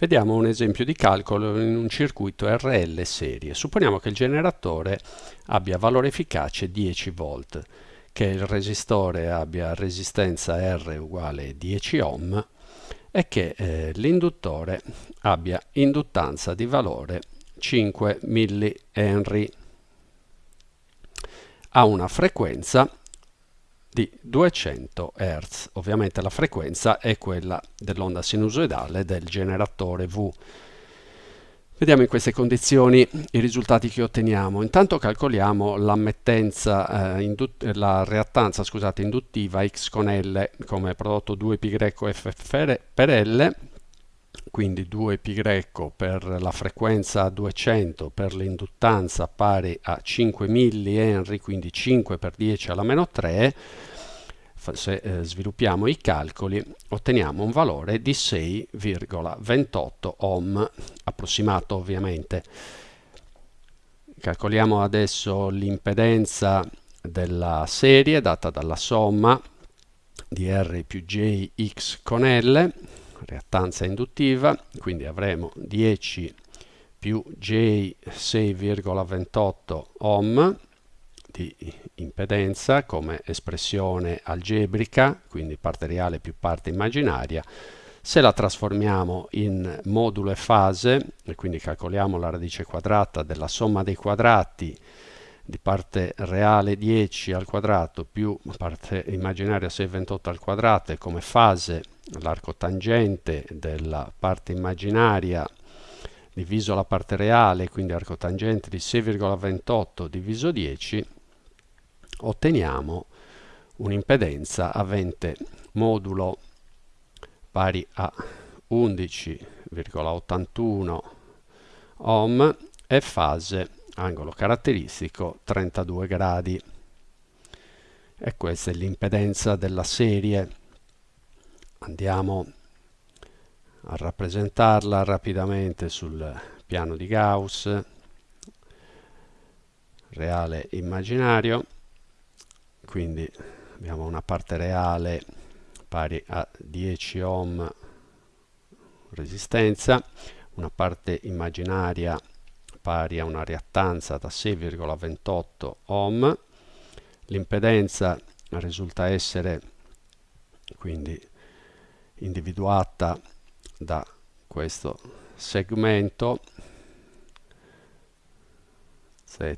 Vediamo un esempio di calcolo in un circuito RL serie. Supponiamo che il generatore abbia valore efficace 10 volt, che il resistore abbia resistenza R uguale 10 ohm e che eh, l'induttore abbia induttanza di valore 5 mH. Ha una frequenza di 200 Hz. Ovviamente la frequenza è quella dell'onda sinusoidale del generatore V. Vediamo in queste condizioni i risultati che otteniamo. Intanto calcoliamo l'ammettenza, eh, la reattanza scusate, induttiva X con L come prodotto 2πf per L quindi 2π per la frequenza 200 per l'induttanza pari a 5 mH, quindi 5 per 10 alla meno 3, se eh, sviluppiamo i calcoli otteniamo un valore di 6,28 ohm, approssimato ovviamente. Calcoliamo adesso l'impedenza della serie data dalla somma di R più J X con L reattanza induttiva, quindi avremo 10 più J 6,28 ohm di impedenza come espressione algebrica, quindi parte reale più parte immaginaria. Se la trasformiamo in modulo e fase, e quindi calcoliamo la radice quadrata della somma dei quadrati di parte reale 10 al quadrato più parte immaginaria 628 al quadrato e come fase l'arco tangente della parte immaginaria diviso la parte reale, quindi arco tangente di 6,28 diviso 10, otteniamo un'impedenza avente modulo pari a 11,81 ohm e fase angolo caratteristico 32 gradi. E questa è l'impedenza della serie andiamo a rappresentarla rapidamente sul piano di Gauss reale immaginario. Quindi abbiamo una parte reale pari a 10 ohm resistenza una parte immaginaria pari a una reattanza da 6,28 ohm. L'impedenza risulta essere quindi individuata da questo segmento z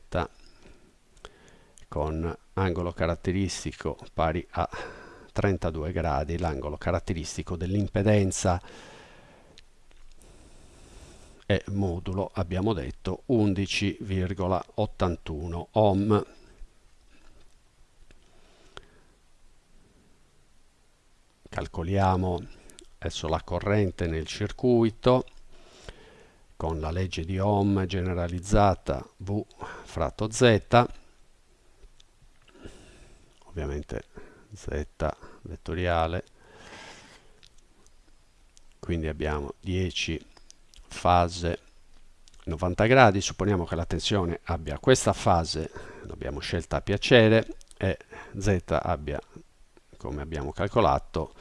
con angolo caratteristico pari a 32 gradi, l'angolo caratteristico dell'impedenza è modulo, abbiamo detto, 11,81 ohm. Calcoliamo adesso la corrente nel circuito con la legge di Ohm generalizzata V fratto Z. Ovviamente Z vettoriale. Quindi abbiamo 10 fase 90 gradi. Supponiamo che la tensione abbia questa fase l'abbiamo scelta a piacere e Z abbia come abbiamo calcolato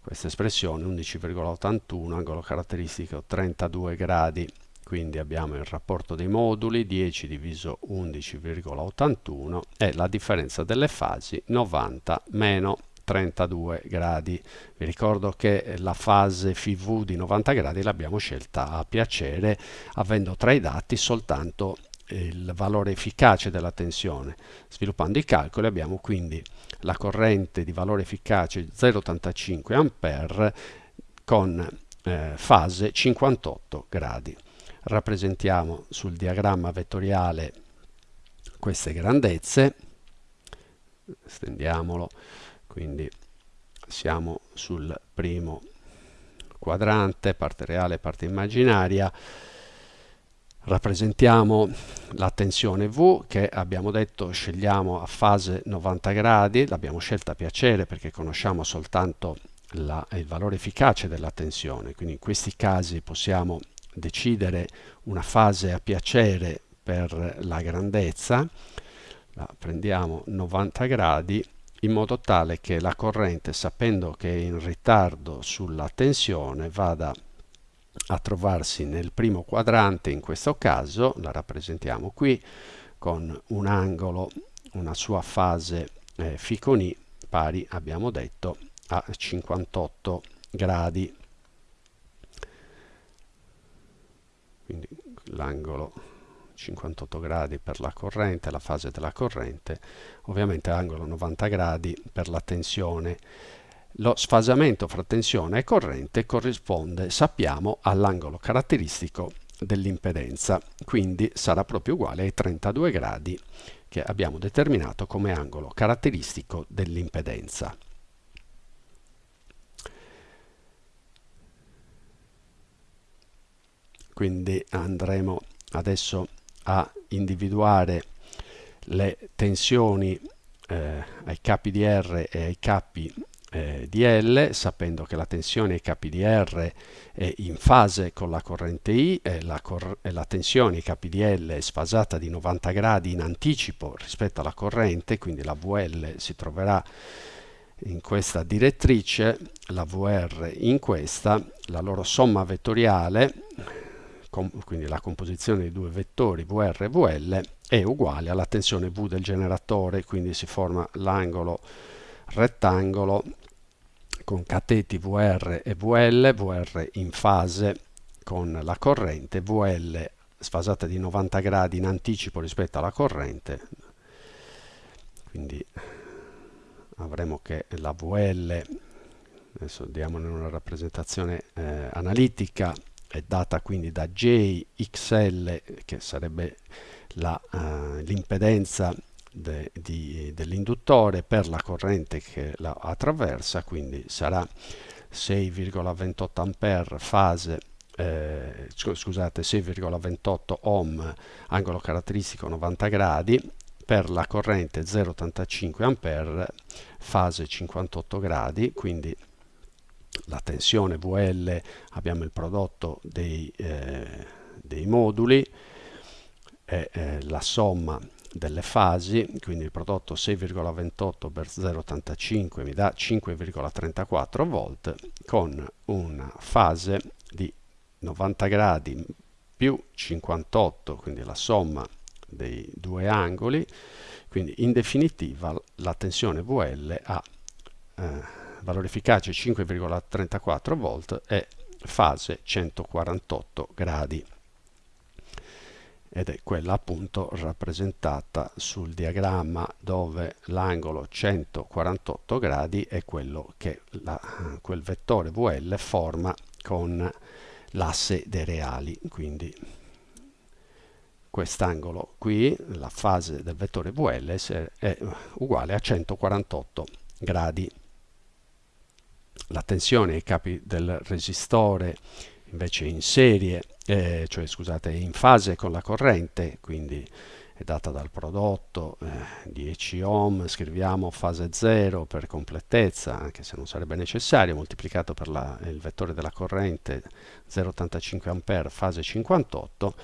questa espressione 11,81 angolo caratteristico 32 gradi. Quindi abbiamo il rapporto dei moduli 10 diviso 11,81 e la differenza delle fasi 90 meno 32 gradi. Vi ricordo che la fase FV di 90 gradi l'abbiamo scelta a piacere avendo tra i dati soltanto il valore efficace della tensione. Sviluppando i calcoli abbiamo quindi la corrente di valore efficace 0,85 A con eh, fase 58 gradi. Rappresentiamo sul diagramma vettoriale queste grandezze, stendiamolo, quindi siamo sul primo quadrante, parte reale, parte immaginaria, rappresentiamo la tensione V che abbiamo detto scegliamo a fase 90 gradi, l'abbiamo scelta a piacere perché conosciamo soltanto la, il valore efficace della tensione, quindi in questi casi possiamo decidere una fase a piacere per la grandezza, la prendiamo 90 gradi in modo tale che la corrente sapendo che è in ritardo sulla tensione vada a trovarsi nel primo quadrante in questo caso, la rappresentiamo qui, con un angolo, una sua fase eh, Ficoni pari, abbiamo detto, a 58 gradi. Quindi l'angolo 58 gradi per la corrente, la fase della corrente, ovviamente angolo 90 gradi per la tensione. Lo sfasamento fra tensione e corrente corrisponde, sappiamo, all'angolo caratteristico dell'impedenza, quindi sarà proprio uguale ai 32 gradi che abbiamo determinato come angolo caratteristico dell'impedenza. Quindi andremo adesso a individuare le tensioni eh, ai capi di R e ai capi eh, di L, sapendo che la tensione ai capi di R è in fase con la corrente I e la, cor e la tensione ai capi di L è sfasata di 90 gradi in anticipo rispetto alla corrente, quindi la VL si troverà in questa direttrice, la VR in questa, la loro somma vettoriale quindi la composizione dei due vettori VR e VL è uguale alla tensione V del generatore, quindi si forma l'angolo rettangolo con cateti VR e VL, VR in fase con la corrente, VL sfasata di 90 gradi in anticipo rispetto alla corrente, quindi avremo che la VL, adesso diamone una rappresentazione eh, analitica, è data quindi da JXL che sarebbe uh, l'impedenza de, dell'induttore per la corrente che la attraversa, quindi sarà 6,28 A fase eh, scusate 6,28 ohm angolo caratteristico 90 gradi per la corrente 0,85 A fase 58 gradi quindi la tensione VL abbiamo il prodotto dei, eh, dei moduli eh, la somma delle fasi, quindi il prodotto 6,28 per 0,85 mi dà 5,34 volt con una fase di 90 gradi più 58, quindi la somma dei due angoli, quindi in definitiva la tensione VL ha eh, valore efficace 5,34 volt e fase 148 gradi ed è quella appunto rappresentata sul diagramma dove l'angolo 148 gradi è quello che la, quel vettore VL forma con l'asse dei reali. Quindi quest'angolo qui la fase del vettore VL è uguale a 148 gradi. La tensione ai capi del resistore invece in serie, eh, cioè scusate, in fase con la corrente, quindi è data dal prodotto eh, 10 ohm, scriviamo fase 0 per completezza, anche se non sarebbe necessario, moltiplicato per la, il vettore della corrente 0,85 A fase 58,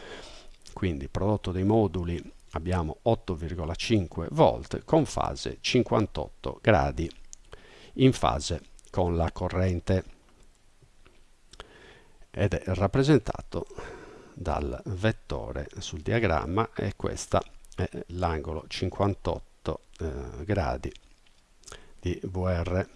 quindi prodotto dei moduli abbiamo 8,5 volt con fase 58 gradi in fase con la corrente ed è rappresentato dal vettore sul diagramma e questo è l'angolo 58 eh, gradi di VR